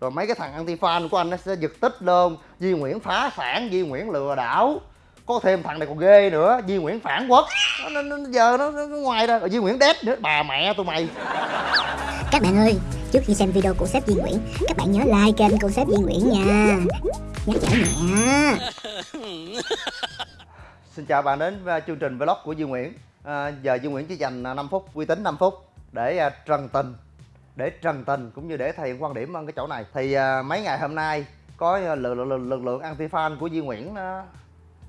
rồi mấy cái thằng anti fan của anh nó sẽ giật tích lên. Duy Nguyễn phá sản Duy Nguyễn lừa đảo. Có thêm thằng này còn ghê nữa Duy Nguyễn phản quốc. Nó, nó, nó giờ nó, nó, ngoài ra. Rồi Duy Nguyễn đét nữa. Bà mẹ tụi mày. Các bạn ơi, trước khi xem video của sếp Duy Nguyễn, các bạn nhớ like kênh của sếp Duy Nguyễn nha. Nhắc nhở nhẹ. Xin chào bạn đến với chương trình vlog của Duy Nguyễn. À, Giờ Duy Nguyễn chỉ dành 5 phút, uy tín 5 phút Để à, trần tình Để trần tình cũng như để thể hiện quan điểm ở cái chỗ này. Thì à, mấy ngày hôm nay Có à, lực, lực, lực, lực lượng anti-fan của Duy Nguyễn nó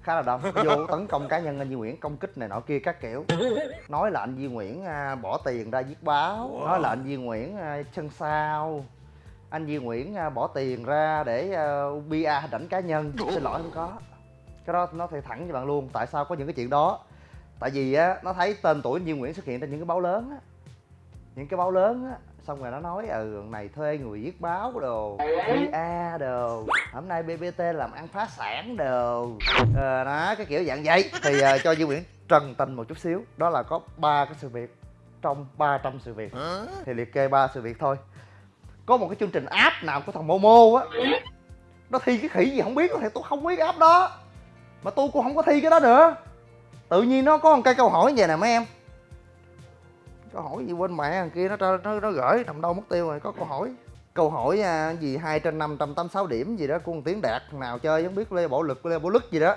khá là đông. Vô tấn công cá nhân anh Duy Nguyễn Công kích này nọ kia các kiểu. Nói là anh Duy Nguyễn à, bỏ tiền ra viết báo. Nói là anh Duy Nguyễn à, chân sao anh Duy Nguyễn à, bỏ tiền ra để uh, bia hình ảnh cá nhân. Xin lỗi không có. Cái đó nó thì thẳng với bạn luôn. Tại sao có những cái chuyện đó? Tại vì á nó thấy tên tuổi Duy Nguyễn xuất hiện trên những cái báo lớn á. Những cái báo lớn á xong rồi nó nói ừ này thuê người viết báo đồ bia đồ. Hôm nay bbt làm ăn phá sản đồ. Ờ, đó cái kiểu dạng vậy. Thì uh, cho Duy Nguyễn trần tình một chút xíu. Đó là có ba cái sự việc trong 300 sự việc. Thì liệt kê ba sự việc thôi. Có một cái chương trình app nào của thằng Momo á nó thi cái khỉ gì không biết thì tôi không biết app đó. Mà tôi cũng không có thi cái đó nữa. Tự nhiên nó có một cái câu hỏi vậy nè mấy em câu hỏi gì quên mẹ thằng kia nó nó nó gửi nằm đâu mất tiêu rồi có câu hỏi câu hỏi à, gì hai trên năm trăm tám sáu điểm gì đó của một tiếng đạt thằng nào chơi không biết lê bộ lực lê bộ lực gì đó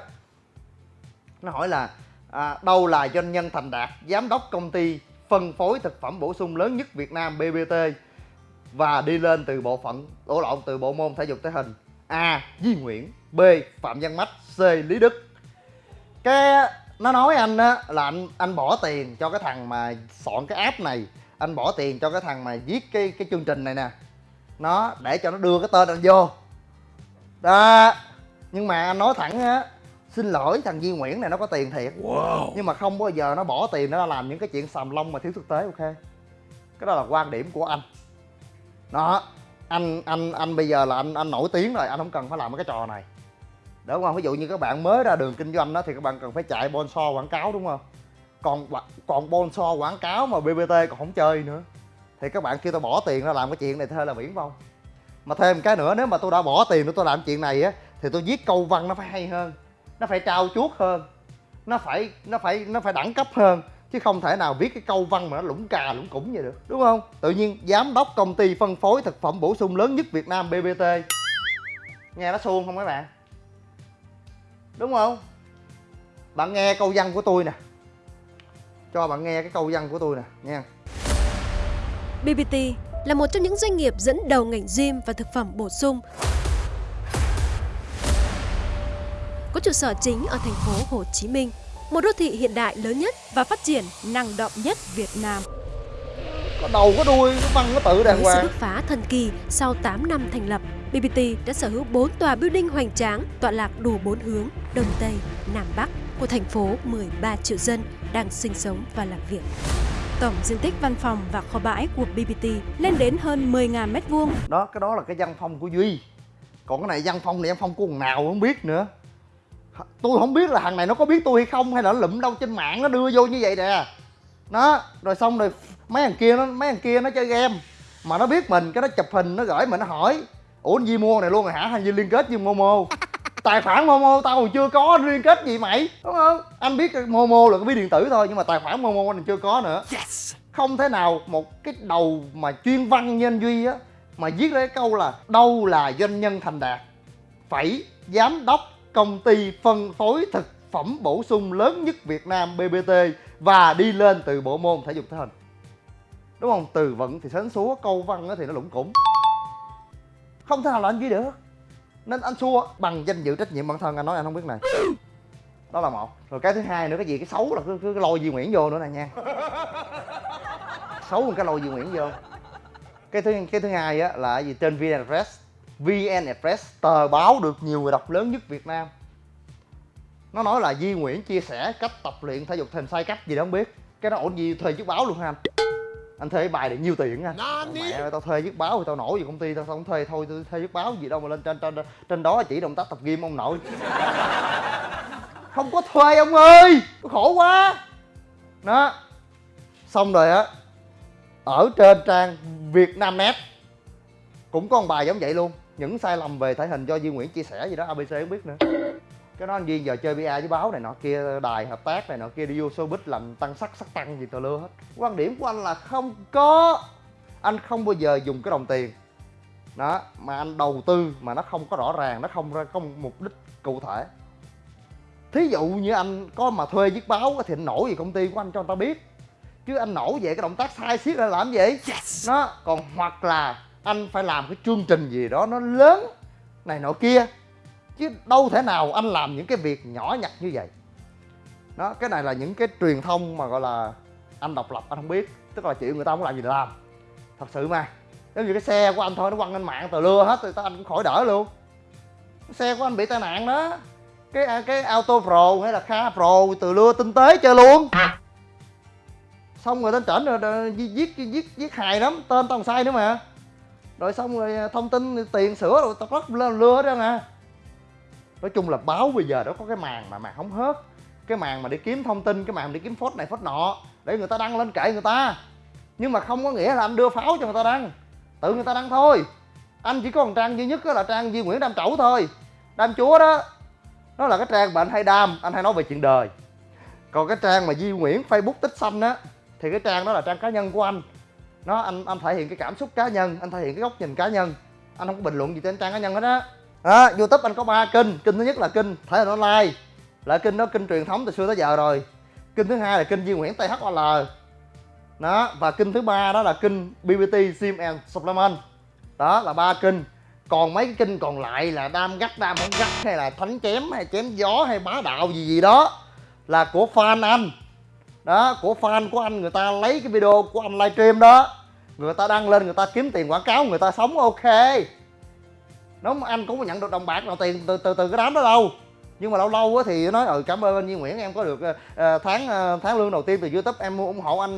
nó hỏi là à, đâu là doanh nhân thành đạt giám đốc công ty phân phối thực phẩm bổ sung lớn nhất Việt Nam BBT và đi lên từ bộ phận đổ lộn từ bộ môn thể dục thể hình A. di Nguyễn B. Phạm Văn Mách C. Lý Đức cái nó nói anh á là anh anh bỏ tiền cho cái thằng mà soạn cái app này. Anh bỏ tiền cho cái thằng mà viết cái cái chương trình này nè. Nó để cho nó đưa cái tên anh vô. Đó. Nhưng mà anh nói thẳng á xin lỗi thằng Duy Nguyễn này nó có tiền thiệt. Wow. nhưng mà không bao giờ nó bỏ tiền nó làm những cái chuyện sàm lông mà thiếu thực tế ok? Cái đó là quan điểm của anh. Đó. Anh anh anh bây giờ là anh anh nổi tiếng rồi anh không cần phải làm cái trò này đúng không? Ví dụ như các bạn mới ra đường kinh doanh đó thì các bạn cần phải chạy bonso quảng cáo đúng không? Còn còn bonso quảng cáo mà bbt còn không chơi nữa. Thì các bạn kêu tôi bỏ tiền ra làm cái chuyện này thôi là viễn vông mà thêm cái nữa, nếu mà tôi đã bỏ tiền để tôi làm chuyện này á, thì tôi viết câu văn nó phải hay hơn. Nó phải trao chuốt hơn. Nó phải nó phải nó phải đẳng cấp hơn. Chứ không thể nào viết cái câu văn mà nó lũng cà lũng củng vậy được. Đúng không? Tự nhiên giám đốc công ty phân phối thực phẩm bổ sung lớn nhất việt nam bbt nghe nó suông không các bạn? Đúng không? Bạn nghe câu văn của tôi nè. Cho bạn nghe cái câu văn của tôi nè nha BBT là một trong những doanh nghiệp dẫn đầu ngành gym và thực phẩm bổ sung. Có trụ sở chính ở thành phố Hồ Chí Minh, một đô thị hiện đại lớn nhất và phát triển năng động nhất Việt Nam. có đầu có đuôi có văn có tự đàng Với sự hoàng. bứt phá thần kỳ sau 8 năm thành lập, BBT đã sở hữu 4 tòa building hoành tráng tọa lạc đủ 4 hướng Đông Tây, Nam Bắc của thành phố 13 triệu dân đang sinh sống và làm việc. Tổng diện tích văn phòng và kho bãi của BBT lên đến hơn 10.000 m2 đó cái đó là cái văn phòng của duy. Còn cái này văn phòng, này văn phong của thằng nào không biết nữa. Tôi không biết là thằng này nó có biết tôi hay không hay là nó lụm đâu trên mạng nó đưa vô như vậy nè. Nó rồi xong rồi mấy thằng kia nó mấy thằng kia nó chơi game. Mà nó biết mình cái nó chụp hình nó gửi mình nó hỏi ủa anh Di mua này luôn rồi hả? Hay Di liên kết với Momo? Tài khoản Momo tao còn chưa có liên kết gì mày? Đúng không? Anh biết Momo là cái ví điện tử thôi nhưng mà tài khoản Momo anh chưa có nữa. Không thể nào một cái đầu mà chuyên văn như anh Duy á mà viết ra cái câu là đâu là doanh nhân thành đạt phẩy giám đốc công ty phân phối thực phẩm bổ sung lớn nhất Việt Nam BBT và đi lên từ bộ môn thể dục thể hình. Đúng không? Từ vựng thì sến súa câu văn á thì nó lủng củng. Không thể nào là anh Duy được nên anh xua. Bằng danh dự trách nhiệm bản thân anh nói anh không biết này. Đó là một. Rồi cái thứ hai nữa cái gì? Cái xấu là cứ, cứ lôi di Nguyễn vô nữa nè nha. Xấu một cái lôi di Nguyễn vô. Cái thứ cái thứ hai á là gì? Trên VN Express. VN Express tờ báo được nhiều người đọc lớn nhất Việt Nam. Nó nói là di Nguyễn chia sẻ cách tập luyện thể dục thể hình sai cách gì đó không biết. Cái nó ổn gì thuê chiếc báo luôn ha anh? Anh thuê bài để nhiêu tiền anh mẹ ơi, tao thuê viết báo thì tao nổi gì công ty tao không thuê thôi tôi thuê viết báo gì đâu mà lên trên trên trên đó chỉ động tác tập gym ông nội. Không có thuê ông ơi khổ quá. Đó. Xong rồi á ở trên trang Việt Nam Net cũng có một bài giống vậy luôn. Những sai lầm về thể hình do Duy Nguyễn chia sẻ gì đó ABC không biết nữa cái đó anh Duyên giờ chơi bia với báo này nọ kia đài hợp tác này nọ kia đi vô showbiz làm tăng sắc sắc tăng gì tờ lưa hết. Quan điểm của anh là không có anh không bao giờ dùng cái đồng tiền. Đó mà anh đầu tư mà nó không có rõ ràng nó không ra không mục đích cụ thể. Thí dụ như anh có mà thuê viết báo thì anh nổi gì công ty của anh cho người ta biết. Chứ anh nổi về cái động tác sai xiết ra làm gì? Yes. nó còn hoặc là anh phải làm cái chương trình gì đó nó lớn này nọ kia chứ đâu thể nào anh làm những cái việc nhỏ nhặt như vậy. Đó, cái này là những cái truyền thông mà gọi là anh độc lập, anh không biết. Tức là chuyện người ta muốn làm gì làm. Thật sự mà. Nếu như cái xe của anh thôi, nó quăng lên mạng tờ lưa hết thì anh cũng khỏi đỡ luôn. Xe của anh bị tai nạn đó. Cái à, cái auto pro hay là kha pro từ lưa tinh tế chơi luôn. Xong rồi tên trển rồi giết giết giết hài lắm, tên tao sai nữa mà. Rồi xong rồi à, thông tin tiền sửa rồi tao rất lên lưa trơn nè nói chung là báo bây giờ nó có cái màn mà màn không hết, cái màn mà đi kiếm thông tin cái màn đi kiếm phốt này phốt nọ để người ta đăng lên kệ người ta. Nhưng mà không có nghĩa là anh đưa pháo cho người ta đăng. Tự người ta đăng thôi. Anh chỉ có một trang duy nhất đó là trang Duy Nguyễn Đam Trẩu thôi. Đam Chúa đó. Nó là cái trang mà anh hay đam anh hay nói về chuyện đời. Còn cái trang mà Duy Nguyễn Facebook tích xanh á thì cái trang đó là trang cá nhân của anh. Nó anh anh thể hiện cái cảm xúc cá nhân anh thể hiện cái góc nhìn cá nhân. Anh không có bình luận gì trên trang cá nhân hết á à, youtube anh có ba kênh. Kênh thứ nhất là kênh thể hình online là kênh đó kênh truyền thống từ xưa tới giờ rồi. Kênh thứ hai là kênh Duy Nguyễn THOL đó và kênh thứ ba đó là kênh BBT Sim and Supplement. Đó là ba kênh. Còn mấy cái kênh còn lại là đam gắt đam không gắt hay là thánh chém hay chém gió hay bá đạo gì gì đó là của fan anh. Đó của fan của anh người ta lấy cái video của anh livestream đó. Người ta đăng lên người ta kiếm tiền quảng cáo người ta sống ok nó anh cũng có nhận được đồng bạc nào tiền từ từ từ cái đám đó đâu. Nhưng mà lâu lâu thì nói ừ cảm ơn anh Duy Nguyễn em có được uh, tháng uh, tháng lương đầu tiên từ YouTube em mua ủng hộ anh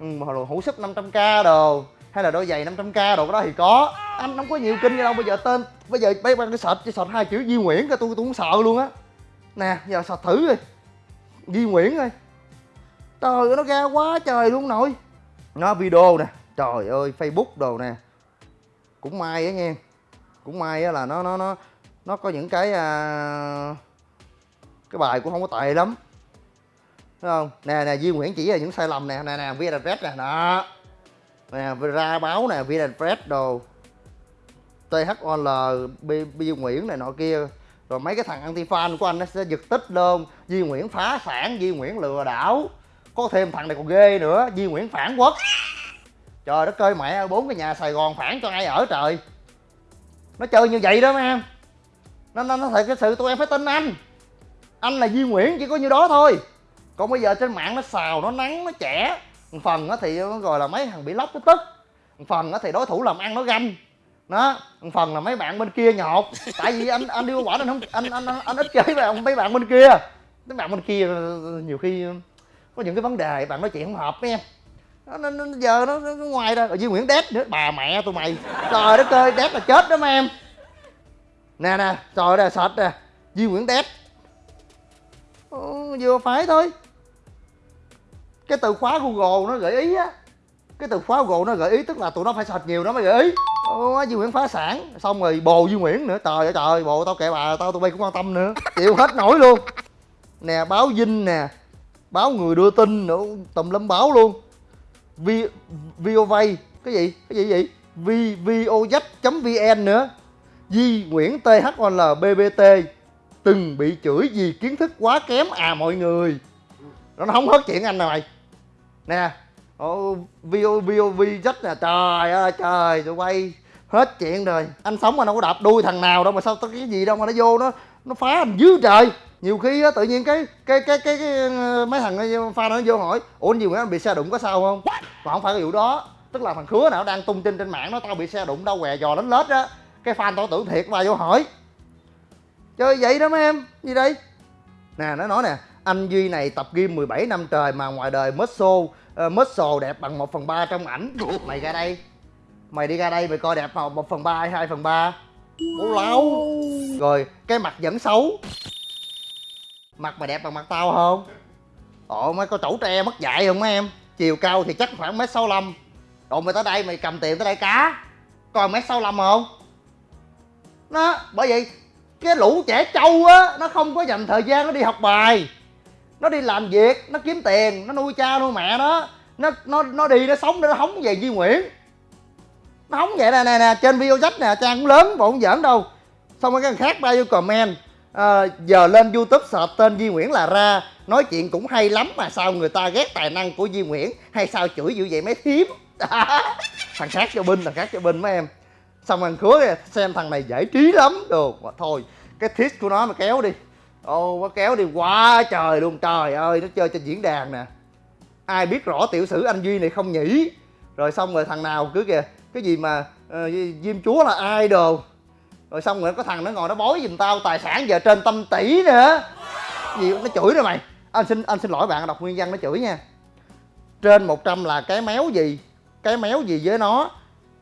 ừ, uh, hũ súp 500k đồ hay là đôi giày 500k đồ đó thì có. Anh không có nhiều kinh như đâu bây giờ tên bây giờ bây giờ cái sệt chỉ sệt hai chữ Duy Nguyễn cái tôi tôi cũng sợ luôn á. Nè giờ sệt thử rồi Duy Nguyễn ơi. Trời ơi nó ra quá trời luôn nội. Nó video nè. Trời ơi Facebook đồ nè. Cũng may á nha cũng may là nó nó nó nó có những cái à, cái bài cũng không có tệ lắm. Thấy không? Nè nè Duy Nguyễn chỉ là những sai lầm nè. Nè nè Via Red nè. Đó. Nè ra báo nè Via Red đồ. THOL Duy Nguyễn này nọ kia. Rồi mấy cái thằng anti fan của anh nó sẽ giật tích luôn Duy Nguyễn phá sản Duy Nguyễn lừa đảo. Có thêm thằng này còn ghê nữa Duy Nguyễn phản quốc. Trời đất ơi mẹ bốn cái nhà Sài Gòn phản cho ai ở trời? Nó chơi như vậy đó mấy em. Nó nó nó thật cái sự tụi em phải tin anh. Anh là Duy Nguyễn chỉ có như đó thôi. Còn bây giờ trên mạng nó xào nó nắng nó trẻ một phần thì gọi là mấy thằng bị lóc nó tức. Một phần thì đối thủ làm ăn nó ganh. Đó một phần là mấy bạn bên kia nhột. Tại vì anh anh đi qua quả anh không anh anh anh, anh ít chơi với mấy bạn bên kia. Mấy bạn bên kia nhiều khi có những cái vấn đề bạn nói chuyện không hợp với em nó, nó, nó giờ nó, nó, nó ngoài ra. Ở dưới Nguyễn đét nữa. Bà mẹ tụi mày. Trời đất ơi đét là chết đó mấy em. Nè nè trời ơi sệt nè. Duy Nguyễn đét. Ừ, vừa phải thôi. Cái từ khóa Google nó gợi ý á. Cái từ khóa Google nó gợi ý tức là tụi nó phải sệt nhiều nó mới gợi ý. Ủa, Duy Nguyễn phá sản. Xong rồi bồ Duy Nguyễn nữa. Trời ơi trời bồ tao kệ bà tao tụi bay cũng quan tâm nữa. Chịu hết nổi luôn. Nè báo Vinh nè. Báo người đưa tin nữa. Tùm lum báo luôn vi VOV cái gì? Cái gì vậy vi vovz.vn nữa. Di Nguyễn THOL BBT từng bị chửi vì kiến thức quá kém. À mọi người. Nó không hết chuyện anh này nè. Vovovz nè. Trời ơi, trời, tụi quay hết chuyện rồi. Anh sống mà đâu có đạp đuôi thằng nào đâu mà sao có cái gì đâu mà nó vô nó nó phá anh dữ trời. Nhiều khi á tự nhiên cái cái cái cái, cái ờ, mấy thằng pha nó vô hỏi ủa anh gì anh bị xe đụng có sao không? Mà không phải cái vụ đó. Tức là thằng khứa nào đang tung tin trên mạng nó tao bị xe đụng đâu què dò đánh lết á. Cái fan tao tưởng thiệt mà vô hỏi. Chơi vậy đó mấy em gì đây? Nè nó nói nè anh duy này tập gym 17 năm trời mà ngoài đời muscle uh, muscle đẹp bằng 1 phần ba trong ảnh. Mày ra đây. Mày đi ra đây mày coi đẹp 1 phần ba hay 2 phần ba bố lâu rồi cái mặt vẫn xấu. Mặt mày đẹp bằng mặt tao không? Ồ mấy có chủ tre mất dạy không mấy em? Chiều cao thì chắc khoảng mét sáu mươi lăm. Rồi mày tới đây mày cầm tiền tới đây cá. Còn mét sáu không? Nó bởi vậy cái lũ trẻ trâu á nó không có dành thời gian nó đi học bài. Nó đi làm việc nó kiếm tiền nó nuôi cha nuôi mẹ nó. Nó nó nó đi nó sống để nó hóng về Duy Nguyễn nó vậy nè nè nè trên video sách nè trang cũng lớn bộ không giỡn đâu. Xong rồi cái thằng khác bao nhiêu comment à, giờ lên youtube sợ tên Duy Nguyễn là ra nói chuyện cũng hay lắm mà sao người ta ghét tài năng của Duy Nguyễn hay sao chửi dữ vậy mấy thím? Thằng khác cho binh thằng khác cho binh mấy em. Xong thằng khứa xem thằng này giải trí lắm đồ mà thôi cái thiết của nó mà kéo đi. Ô nó kéo đi quá trời luôn trời ơi nó chơi trên diễn đàn nè. Ai biết rõ tiểu sử anh duy này không nhỉ? Rồi xong rồi thằng nào cứ kìa cái gì mà uh, diêm chúa là ai rồi xong rồi có thằng nó ngồi nó bói giùm tao tài sản giờ trên tâm tỷ nữa. Gì nó chửi rồi mày. Anh xin anh xin lỗi bạn đọc nguyên văn nó chửi nha. Trên 100 là cái méo gì? Cái méo gì với nó?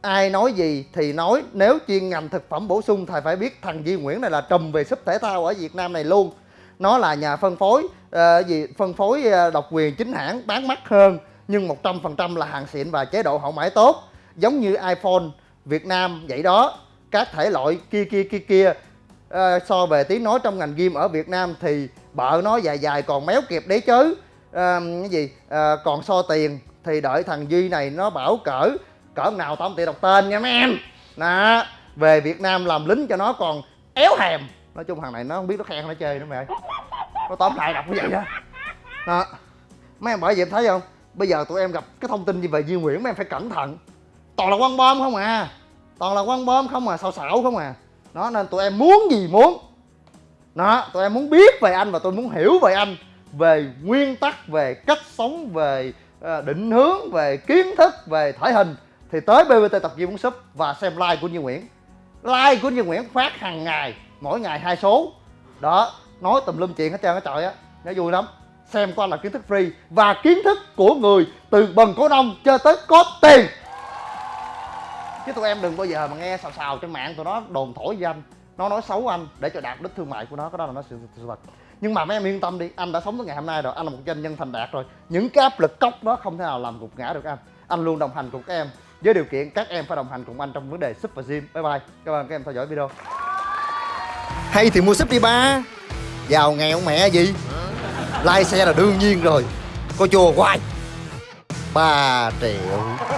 Ai nói gì thì nói. Nếu chuyên ngành thực phẩm bổ sung thầy phải biết thằng di Nguyễn này là trùm về súp thể thao ở Việt Nam này luôn. Nó là nhà phân phối uh, gì phân phối uh, độc quyền chính hãng bán mắc hơn nhưng 100% là hàng xịn và chế độ hậu mãi tốt giống như iPhone Việt Nam vậy đó. Các thể loại kia kia kia kia. À, so về tiếng nói trong ngành game ở Việt Nam thì bợ nó dài dài còn méo kịp đấy chứ. À, cái gì? À, còn so tiền thì đợi thằng Duy này nó bảo cỡ cỡ nào tao không tiện đọc tên nha mấy em. Nè về Việt Nam làm lính cho nó còn éo hèm. Nói chung thằng này nó không biết nó khen nó chơi nữa mẹ nó tóm lại đọc như vậy đó. Đó. Mấy em bởi vậy em thấy không? Bây giờ tụi em gặp cái thông tin gì về Duy Nguyễn mấy em phải cẩn thận toàn là quăng bom không à. Toàn là quăng bom không à xạo xạo không à. Đó, nên tụi em muốn gì muốn. Đó, tụi em muốn biết về anh và tôi muốn hiểu về anh, về nguyên tắc, về cách sống, về ờ, định hướng, về kiến thức, về thể hình. Thì tới BBT tập gym muốn súp và xem like của Như Nguyễn. Like của Như Nguyễn phát hàng ngày, mỗi ngày hai số. Đó, nói tùm lum chuyện hết trơn á, trời á. Nó vui lắm. Xem qua là kiến thức free và kiến thức của người từ bần cổ nông cho tới có tiền chứ tụi em đừng bao giờ mà nghe xào xào trên mạng tụi nó đồn thổi với anh. Nó nói xấu anh để cho đạt đích thương mại của nó cái đó là nó sự, thật. Nhưng mà mấy em yên tâm đi anh đã sống tới ngày hôm nay rồi anh là một doanh nhân thành đạt rồi. Những cái áp lực cốc đó không thể nào làm gục ngã được anh. Anh luôn đồng hành cùng các em. Với điều kiện các em phải đồng hành cùng anh trong vấn đề super gym. Bye bye. Cảm ơn các em theo dõi video. Hay thì mua sub đi ba. Giàu nghèo mẹ gì? Lai xe là đương nhiên rồi. Có chùa hoài. Ba triệu.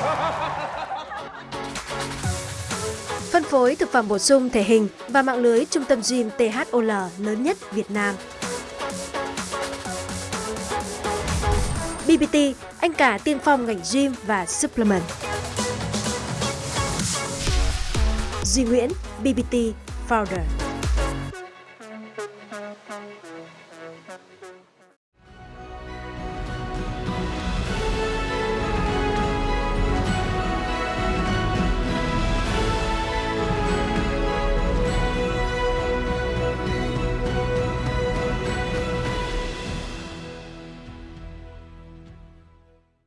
Phối thực phẩm bổ sung thể hình và mạng lưới trung tâm gym THOL lớn nhất Việt Nam. BBT, anh cả tiên phong ngành gym và supplement. Duy Nguyễn, BBT Founder.